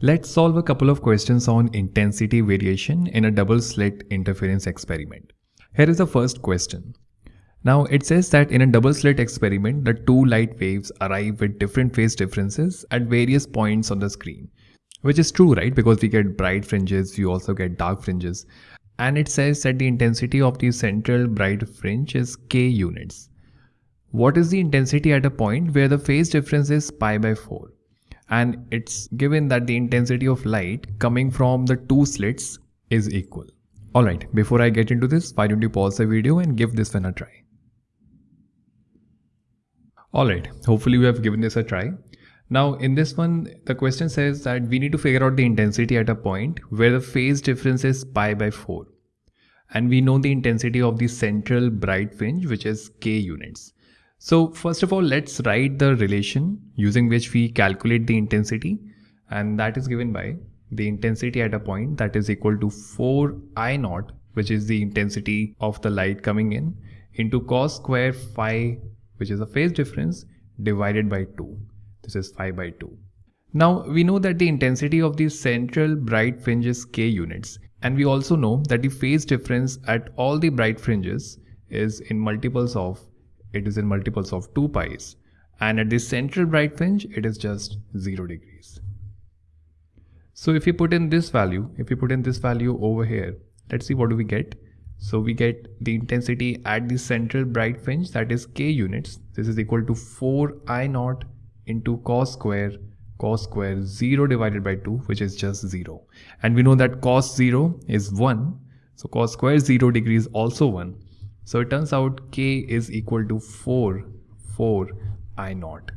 Let's solve a couple of questions on intensity variation in a double slit interference experiment. Here is the first question. Now it says that in a double slit experiment, the two light waves arrive with different phase differences at various points on the screen. Which is true, right? Because we get bright fringes, you also get dark fringes. And it says that the intensity of the central bright fringe is k units. What is the intensity at a point where the phase difference is pi by 4? And it's given that the intensity of light coming from the two slits is equal. Alright, before I get into this, why don't you pause the video and give this one a try. Alright, hopefully you have given this a try. Now in this one, the question says that we need to figure out the intensity at a point where the phase difference is pi by 4. And we know the intensity of the central bright fringe which is k units. So first of all, let's write the relation using which we calculate the intensity and that is given by the intensity at a point that is equal to 4 I naught which is the intensity of the light coming in into cos square phi which is a phase difference divided by 2. This is phi by 2. Now we know that the intensity of the central bright fringe is k units and we also know that the phase difference at all the bright fringes is in multiples of it is in multiples of 2 pi's and at the central bright fringe it is just 0 degrees. So if you put in this value, if you put in this value over here, let's see what do we get. So we get the intensity at the central bright fringe that is k units. This is equal to 4 I naught into cos square cos square 0 divided by 2 which is just 0. And we know that cos 0 is 1. So cos square 0 degrees also 1. So it turns out k is equal to 4, 4 I naught.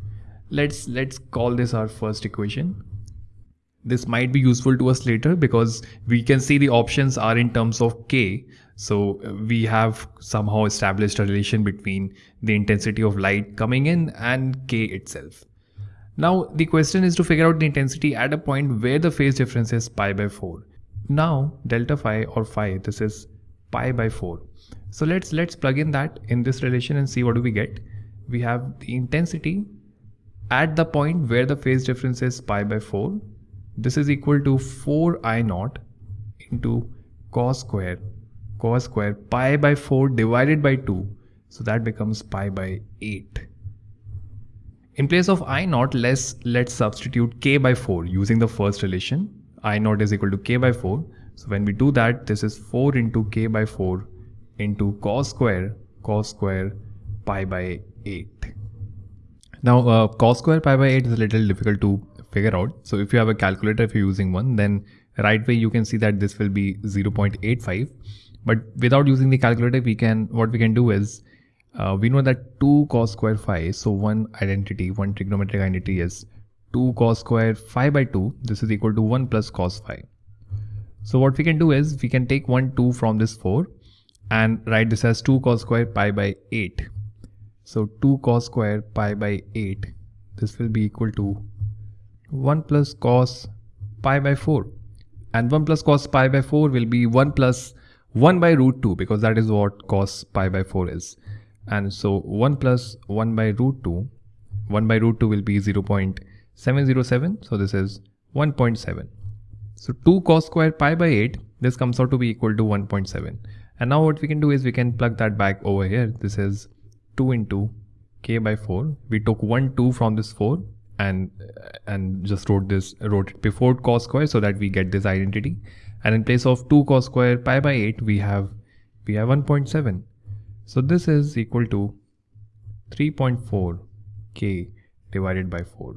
Let's, let's call this our first equation. This might be useful to us later because we can see the options are in terms of k. So uh, we have somehow established a relation between the intensity of light coming in and k itself. Now the question is to figure out the intensity at a point where the phase difference is pi by 4. Now delta phi or phi, this is pi by 4. So let's let's plug in that in this relation and see what do we get. We have the intensity at the point where the phase difference is pi by 4. This is equal to 4 I naught into cos square cos square pi by 4 divided by 2. So that becomes pi by 8. In place of I naught, let's, let's substitute k by 4 using the first relation. I naught is equal to k by 4. So when we do that, this is 4 into k by 4 into cos square cos square pi by 8. Now uh, cos square pi by 8 is a little difficult to figure out. So if you have a calculator, if you're using one, then right way you can see that this will be 0.85. But without using the calculator, we can what we can do is uh, we know that 2 cos square phi, so one identity, one trigonometric identity is 2 cos square phi by 2. This is equal to 1 plus cos phi. So what we can do is we can take 1 2 from this 4 and write this as 2 cos square pi by 8. So 2 cos square pi by 8 this will be equal to 1 plus cos pi by 4 and 1 plus cos pi by 4 will be 1 plus 1 by root 2 because that is what cos pi by 4 is. And so 1 plus 1 by root 2 1 by root 2 will be 0.707 so this is 1.7 so 2 cos square pi by 8 this comes out to be equal to 1.7 and now what we can do is we can plug that back over here. This is 2 into k by 4. We took 1 2 from this 4 and and just wrote this wrote it before cos square so that we get this identity. And in place of 2 cos square pi by 8 we have we have 1.7. So this is equal to 3.4 k divided by 4.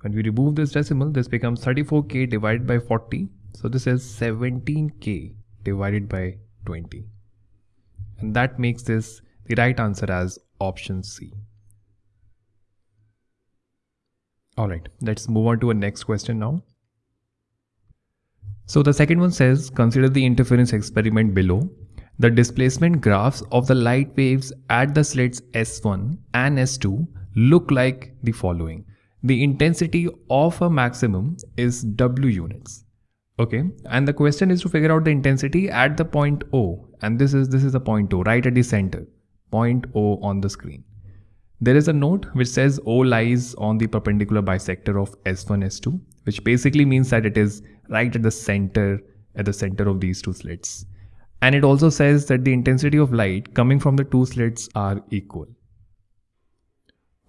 When we remove this decimal, this becomes 34k divided by 40. So this is 17k divided by 20 and that makes this the right answer as option C. Alright, let's move on to a next question now. So the second one says, consider the interference experiment below. The displacement graphs of the light waves at the slits S1 and S2 look like the following. The intensity of a maximum is W units. Okay, and the question is to figure out the intensity at the point O, and this is this is the point O, right at the center, point O on the screen. There is a note which says O lies on the perpendicular bisector of S1, S2, which basically means that it is right at the center, at the center of these two slits. And it also says that the intensity of light coming from the two slits are equal.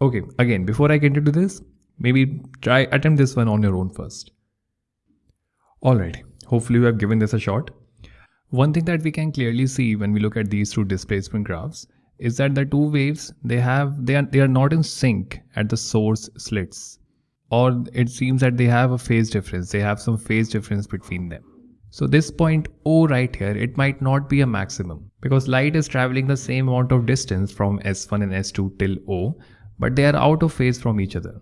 Okay, again, before I get into this, maybe try attempt this one on your own first. Alright, hopefully you have given this a shot. One thing that we can clearly see when we look at these two displacement graphs is that the two waves they have they are they are not in sync at the source slits. Or it seems that they have a phase difference. They have some phase difference between them. So this point o right here it might not be a maximum because light is traveling the same amount of distance from s1 and s2 till o but they are out of phase from each other.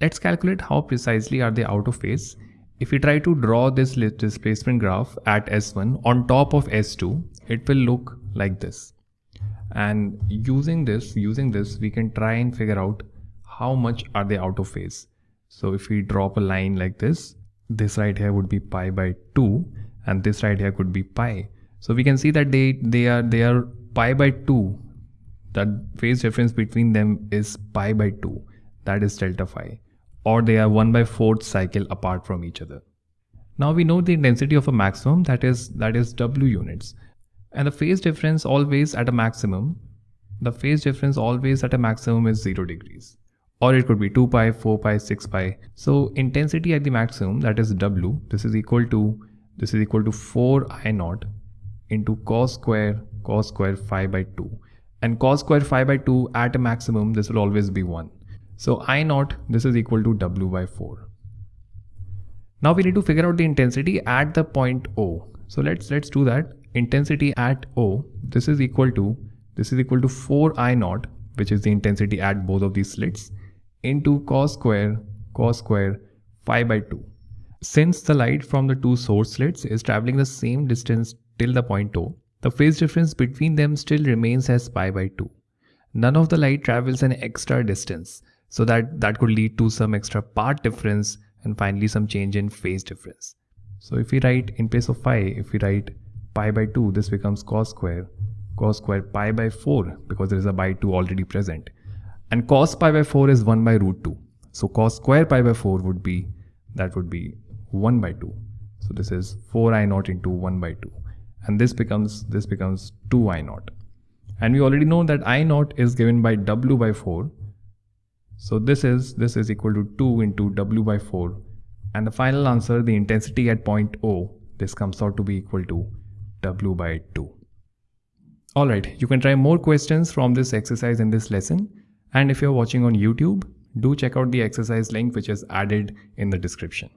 Let's calculate how precisely are they out of phase if we try to draw this displacement graph at S1 on top of S2, it will look like this. And using this, using this, we can try and figure out how much are they out of phase. So if we drop a line like this, this right here would be pi by 2 and this right here could be pi. So we can see that they, they are they are pi by 2. That phase difference between them is pi by 2. That is delta phi or they are 1 by 4th cycle apart from each other. Now we know the intensity of a maximum that is that is W units. And the phase difference always at a maximum the phase difference always at a maximum is 0 degrees. Or it could be 2 pi 4 pi 6 pi. So intensity at the maximum that is W this is equal to this is equal to 4 I naught into cos square cos square phi by 2 and cos square phi by 2 at a maximum this will always be 1 so I naught, this is equal to W by 4. Now we need to figure out the intensity at the point O. So let's let's do that. Intensity at O, this is equal to, this is equal to 4 I naught, which is the intensity at both of these slits, into cos square, cos square, phi by 2. Since the light from the two source slits is traveling the same distance till the point O, the phase difference between them still remains as pi by 2. None of the light travels an extra distance so that that could lead to some extra path difference and finally some change in phase difference. So if we write in place of phi, if we write pi by 2, this becomes cos square, cos square pi by 4 because there is a by 2 already present. And cos pi by 4 is 1 by root 2. So cos square pi by 4 would be, that would be 1 by 2. So this is 4 i naught into 1 by 2. And this becomes, this becomes 2 i naught. And we already know that i naught is given by w by 4 so this is this is equal to 2 into W by 4 and the final answer the intensity at point O this comes out to be equal to W by 2. Alright, you can try more questions from this exercise in this lesson and if you're watching on YouTube, do check out the exercise link which is added in the description.